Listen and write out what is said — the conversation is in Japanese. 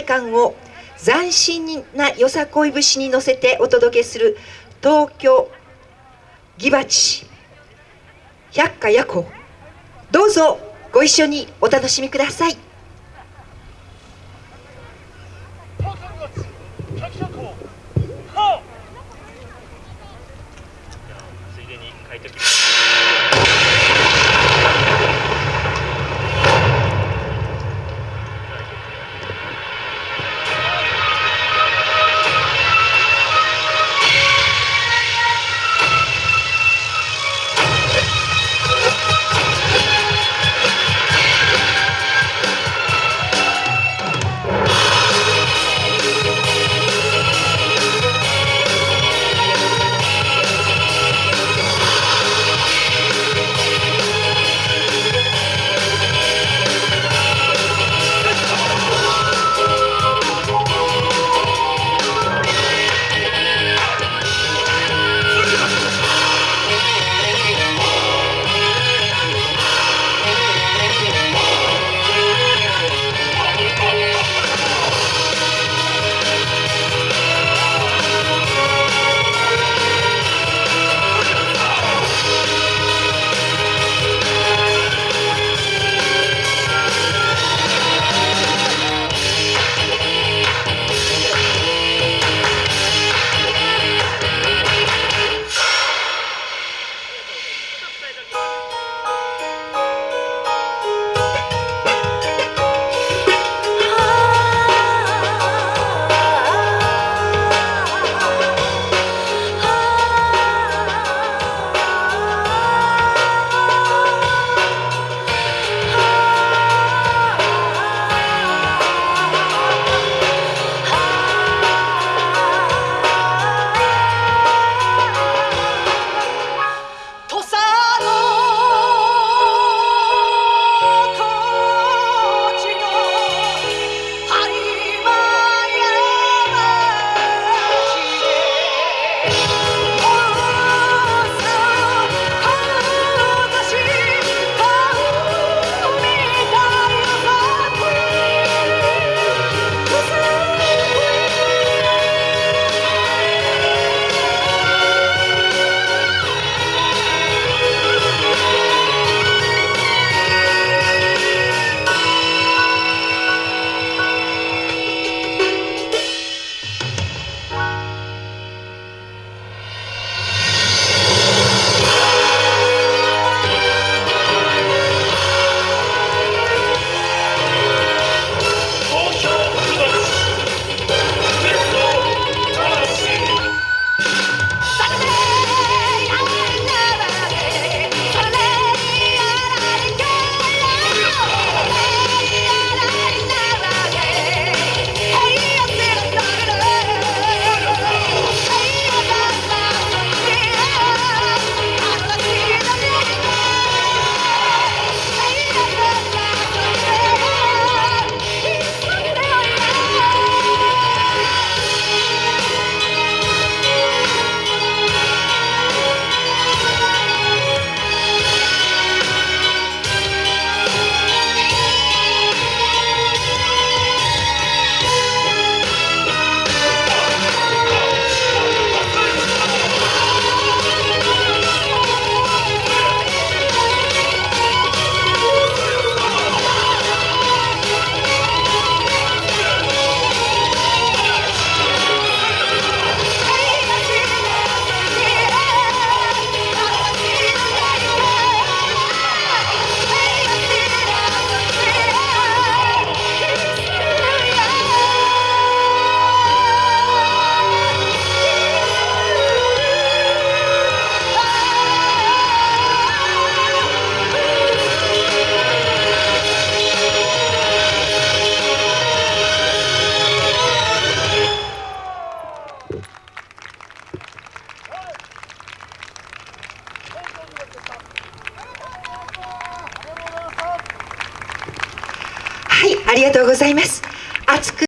体感を斬新なよさこい節に乗せてお届けする東京ギバチ百花夜行どうぞご一緒にお楽しみください。りがとうございます。熱く